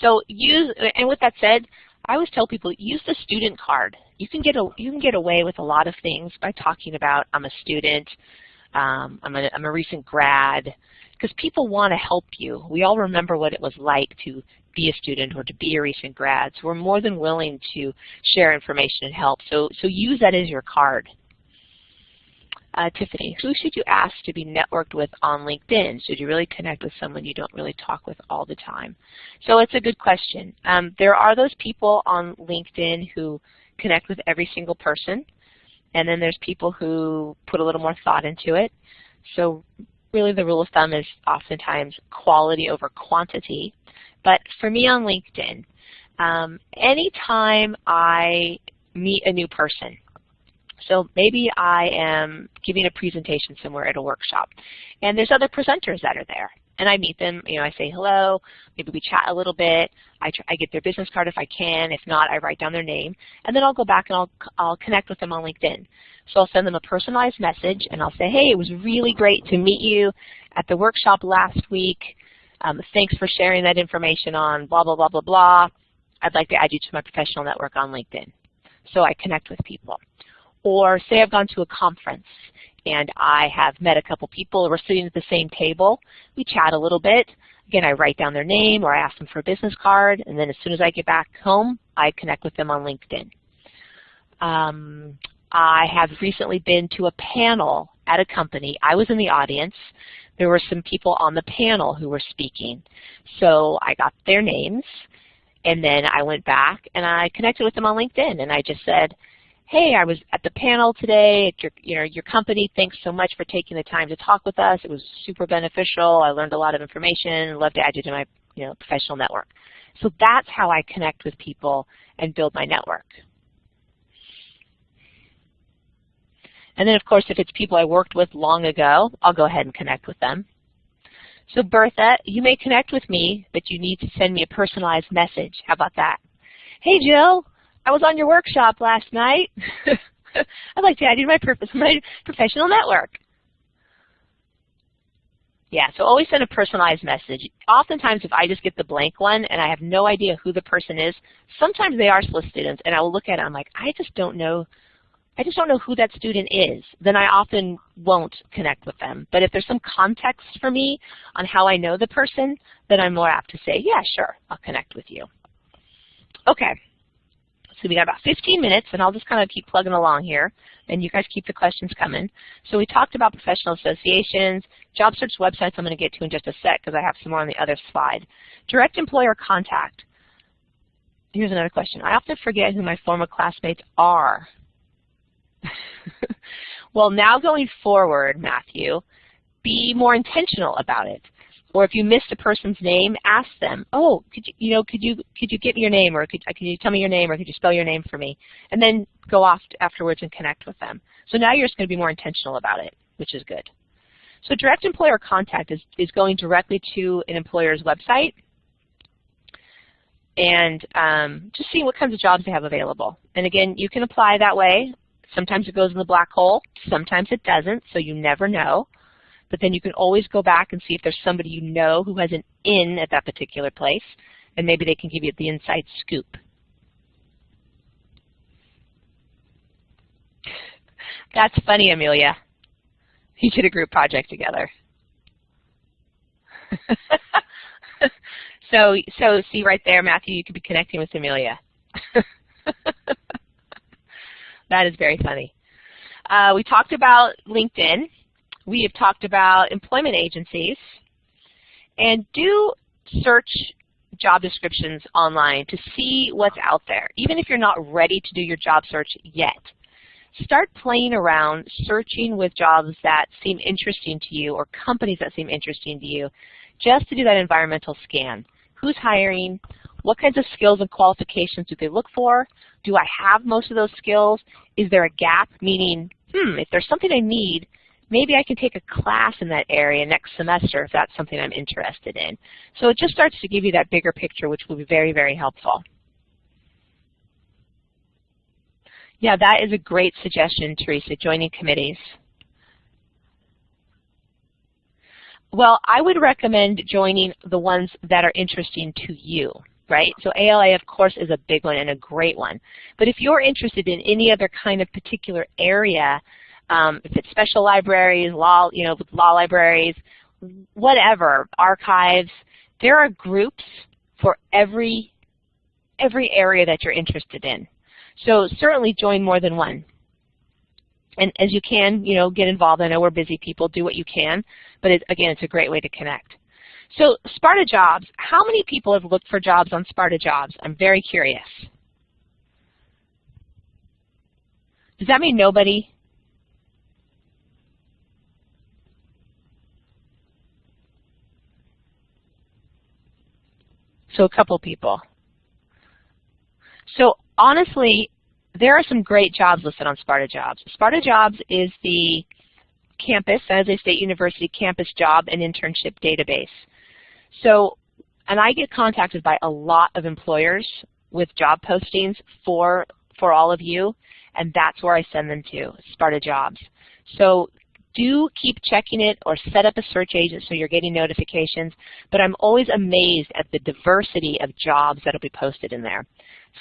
So use, and with that said, I always tell people use the student card. You can get a, you can get away with a lot of things by talking about I'm a student, um, I'm, a, I'm a recent grad, because people want to help you. We all remember what it was like to be a student or to be a recent grad. So we're more than willing to share information and help. So, so use that as your card. Uh, Tiffany, who should you ask to be networked with on LinkedIn? Should you really connect with someone you don't really talk with all the time? So it's a good question. Um, there are those people on LinkedIn who connect with every single person, and then there's people who put a little more thought into it. So really the rule of thumb is oftentimes quality over quantity. But for me on LinkedIn, um, anytime I meet a new person, so maybe I am giving a presentation somewhere at a workshop, and there's other presenters that are there. And I meet them, you know, I say hello, maybe we chat a little bit, I, try, I get their business card if I can, if not, I write down their name, and then I'll go back and I'll, I'll connect with them on LinkedIn. So I'll send them a personalized message, and I'll say, hey, it was really great to meet you at the workshop last week. Um, thanks for sharing that information on blah, blah, blah, blah, blah. I'd like to add you to my professional network on LinkedIn. So I connect with people. Or say I've gone to a conference and I have met a couple people, we're sitting at the same table, we chat a little bit. Again, I write down their name or I ask them for a business card, and then as soon as I get back home, I connect with them on LinkedIn. Um, I have recently been to a panel at a company. I was in the audience. There were some people on the panel who were speaking. So I got their names, and then I went back and I connected with them on LinkedIn, and I just said, hey, I was at the panel today at your, you know, your company. Thanks so much for taking the time to talk with us. It was super beneficial. I learned a lot of information. Love to add you to my you know, professional network. So that's how I connect with people and build my network. And then, of course, if it's people I worked with long ago, I'll go ahead and connect with them. So Bertha, you may connect with me, but you need to send me a personalized message. How about that? Hey, Jill, I was on your workshop last night. I'd like to add you to my, my professional network. Yeah, so always send a personalized message. Oftentimes, if I just get the blank one and I have no idea who the person is, sometimes they are SLIS students, and I will look at it, I'm like, I just don't know I just don't know who that student is, then I often won't connect with them. But if there's some context for me on how I know the person, then I'm more apt to say, yeah, sure, I'll connect with you. Okay, so we got about 15 minutes, and I'll just kind of keep plugging along here, and you guys keep the questions coming. So we talked about professional associations, job search websites I'm going to get to in just a sec because I have some more on the other slide. Direct employer contact. Here's another question. I often forget who my former classmates are. well, now going forward, Matthew, be more intentional about it. Or if you missed a person's name, ask them, oh, could you, you know, could you, could you get me your name, or could, could you tell me your name, or could you spell your name for me? And then go off afterwards and connect with them. So now you're just going to be more intentional about it, which is good. So direct employer contact is, is going directly to an employer's website and um, just seeing what kinds of jobs they have available. And again, you can apply that way. Sometimes it goes in the black hole, sometimes it doesn't, so you never know. But then you can always go back and see if there's somebody you know who has an in at that particular place, and maybe they can give you the inside scoop. That's funny, Amelia. You did a group project together. so, so see right there, Matthew, you could be connecting with Amelia. That is very funny. Uh, we talked about LinkedIn. We have talked about employment agencies. And do search job descriptions online to see what's out there, even if you're not ready to do your job search yet. Start playing around, searching with jobs that seem interesting to you or companies that seem interesting to you, just to do that environmental scan. Who's hiring? What kinds of skills and qualifications do they look for? Do I have most of those skills? Is there a gap? Meaning, hmm, if there's something I need, maybe I can take a class in that area next semester if that's something I'm interested in. So it just starts to give you that bigger picture, which will be very, very helpful. Yeah, that is a great suggestion, Teresa, joining committees. Well, I would recommend joining the ones that are interesting to you right? So ALA, of course, is a big one and a great one. But if you're interested in any other kind of particular area, um, if it's special libraries, law, you know, law libraries, whatever, archives, there are groups for every every area that you're interested in. So certainly join more than one. And as you can, you know, get involved. I know we're busy people. Do what you can. But it, again, it's a great way to connect. So Sparta Jobs, how many people have looked for jobs on Sparta Jobs? I'm very curious. Does that mean nobody? So a couple people. So honestly, there are some great jobs listed on Sparta Jobs. Sparta Jobs is the campus, San Jose State University campus job and internship database. So, and I get contacted by a lot of employers with job postings for, for all of you, and that's where I send them to, Sparta Jobs. So do keep checking it or set up a search agent so you're getting notifications, but I'm always amazed at the diversity of jobs that will be posted in there.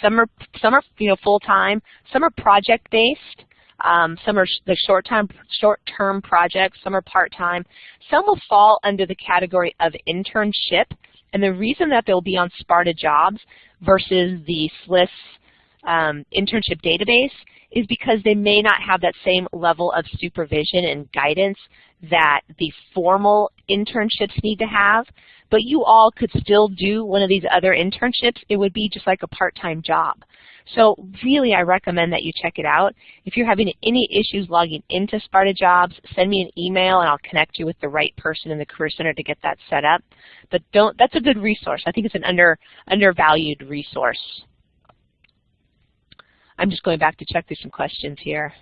Some are, some are you know, full-time, some are project-based, um, some are the short-term short-term projects, some are part-time. Some will fall under the category of internship, and the reason that they'll be on Sparta Jobs versus the SLIS um, internship database is because they may not have that same level of supervision and guidance that the formal internships need to have, but you all could still do one of these other internships. It would be just like a part-time job. So really, I recommend that you check it out. If you're having any issues logging into Sparta Jobs, send me an email and I'll connect you with the right person in the Career Center to get that set up. But don't, that's a good resource. I think it's an under, undervalued resource. I'm just going back to check through some questions here.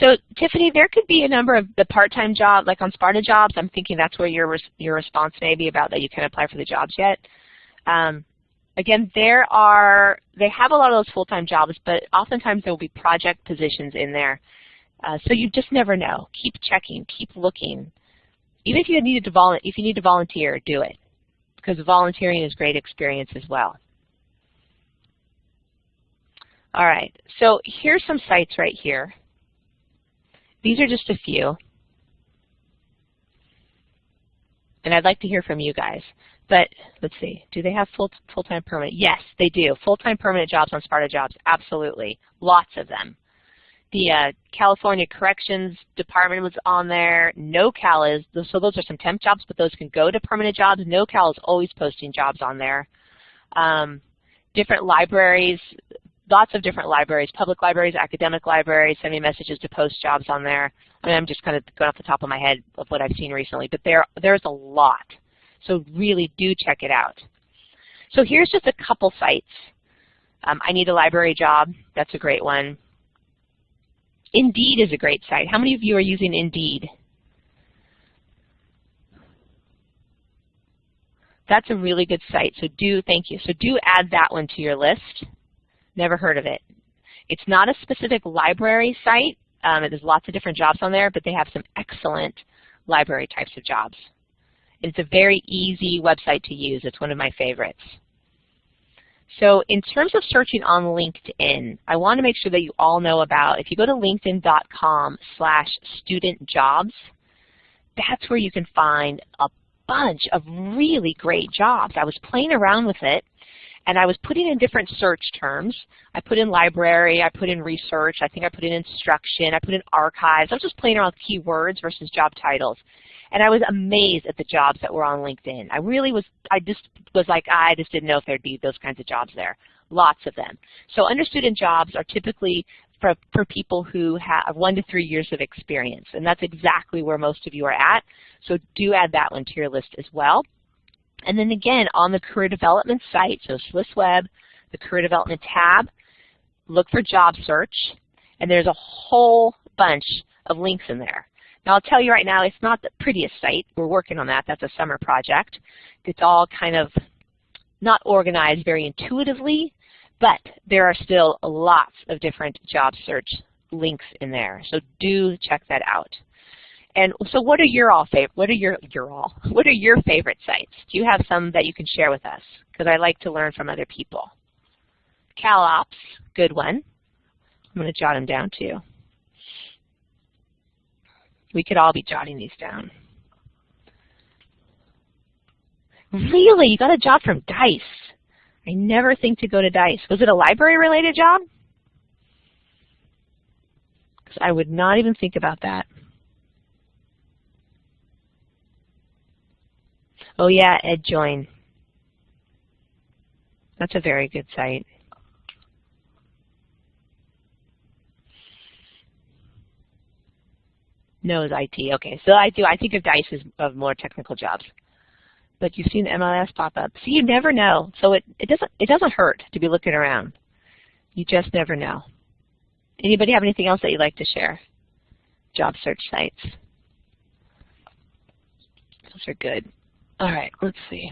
So Tiffany, there could be a number of the part-time jobs, like on Sparta jobs. I'm thinking that's where your your response may be about that you can't apply for the jobs yet. Um, again, there are they have a lot of those full-time jobs, but oftentimes there will be project positions in there. Uh, so you just never know. Keep checking, keep looking. Even if you need to if you need to volunteer, do it because volunteering is great experience as well. All right, so here's some sites right here. These are just a few. And I'd like to hear from you guys. But let's see, do they have full full-time permanent? Yes, they do. Full-time permanent jobs on Sparta Jobs, absolutely. Lots of them. The uh, California Corrections Department was on there. NoCal is, so those are some temp jobs, but those can go to permanent jobs. NoCal is always posting jobs on there. Um, different libraries, lots of different libraries, public libraries, academic libraries, send me messages to post jobs on there. I mean, I'm just kind of going off the top of my head of what I've seen recently, but there, there's a lot. So really do check it out. So here's just a couple sites. Um, I need a library job. That's a great one. Indeed is a great site. How many of you are using Indeed? That's a really good site. So do, thank you. So do add that one to your list. Never heard of it. It's not a specific library site. Um, there's lots of different jobs on there, but they have some excellent library types of jobs. It's a very easy website to use. It's one of my favorites. So in terms of searching on LinkedIn, I want to make sure that you all know about, if you go to linkedin.com slash student jobs, that's where you can find a bunch of really great jobs. I was playing around with it and I was putting in different search terms. I put in library, I put in research, I think I put in instruction, I put in archives. I was just playing around with keywords versus job titles. And I was amazed at the jobs that were on LinkedIn. I really was, I just was like, I just didn't know if there'd be those kinds of jobs there. Lots of them. So under student jobs are typically for, for people who have one to three years of experience. And that's exactly where most of you are at. So do add that one to your list as well. And then again, on the career development site, so SLIS Web, the career development tab, look for job search, and there's a whole bunch of links in there. Now I'll tell you right now, it's not the prettiest site. We're working on that. That's a summer project. It's all kind of not organized very intuitively, but there are still lots of different job search links in there. So do check that out. And so what are your all favorite, what are your, your all, what are your favorite sites? Do you have some that you can share with us? Because I like to learn from other people. CalOpps, good one. I'm going to jot them down too. We could all be jotting these down. Really? You got a job from DICE. I never think to go to DICE. Was it a library-related job? Because I would not even think about that. Oh yeah, EdJoin. That's a very good site. No, it's IT. Okay, so I do. I think of DICE as of more technical jobs. But you've seen the MLS pop up. See, you never know. So it, it doesn't it doesn't hurt to be looking around. You just never know. Anybody have anything else that you'd like to share? Job search sites. Those are good. All right, let's see.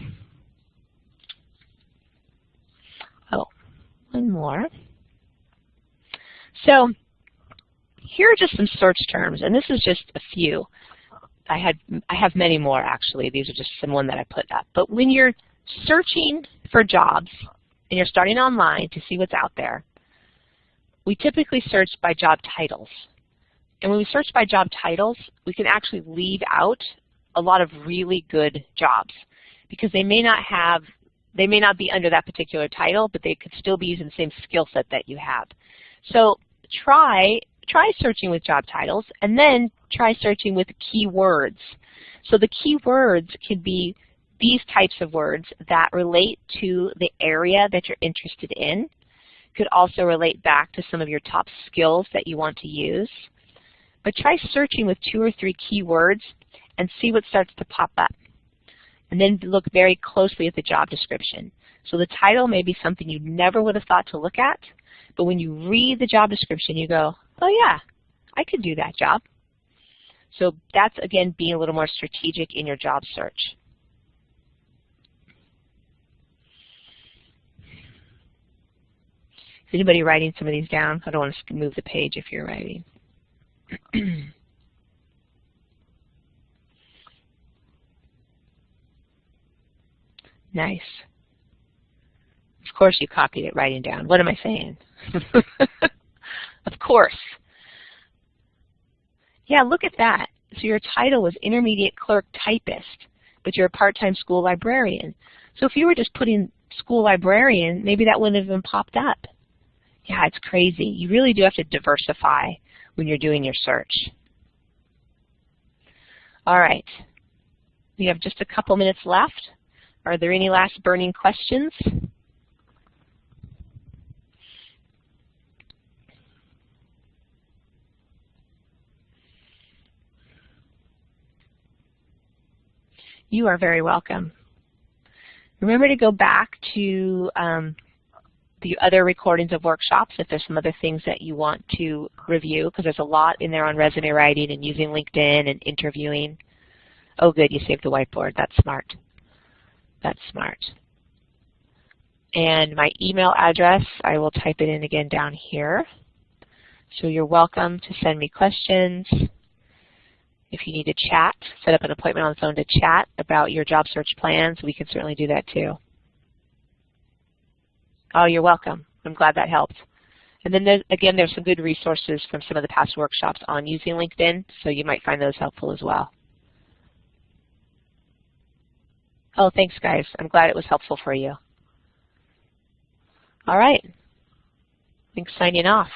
Oh, one more. So here are just some search terms, and this is just a few. I had I have many more actually. These are just some one that I put up. But when you're searching for jobs and you're starting online to see what's out there, we typically search by job titles. And when we search by job titles, we can actually leave out a lot of really good jobs because they may not have, they may not be under that particular title, but they could still be using the same skill set that you have. So try, try searching with job titles and then try searching with keywords. So the keywords can be these types of words that relate to the area that you're interested in. Could also relate back to some of your top skills that you want to use. But try searching with two or three keywords and see what starts to pop up. And then look very closely at the job description. So the title may be something you never would have thought to look at, but when you read the job description, you go, oh yeah, I could do that job. So that's, again, being a little more strategic in your job search. Is anybody writing some of these down? I don't want to move the page if you're writing. nice. Of course you copied it writing down. What am I saying? of course. Yeah, look at that. So your title was intermediate clerk typist, but you're a part-time school librarian. So if you were just putting school librarian, maybe that wouldn't have even popped up. Yeah, it's crazy. You really do have to diversify when you're doing your search. All right. We have just a couple minutes left. Are there any last burning questions? You are very welcome. Remember to go back to um, the other recordings of workshops if there's some other things that you want to review, because there's a lot in there on resume writing and using LinkedIn and interviewing. Oh good, you saved the whiteboard. That's smart. That's smart. And my email address, I will type it in again down here. So you're welcome to send me questions. If you need to chat, set up an appointment on the phone to chat about your job search plans, we can certainly do that too. Oh, you're welcome. I'm glad that helped. And then there's, again, there's some good resources from some of the past workshops on using LinkedIn, so you might find those helpful as well. Oh, thanks, guys. I'm glad it was helpful for you. All right. Thanks signing off.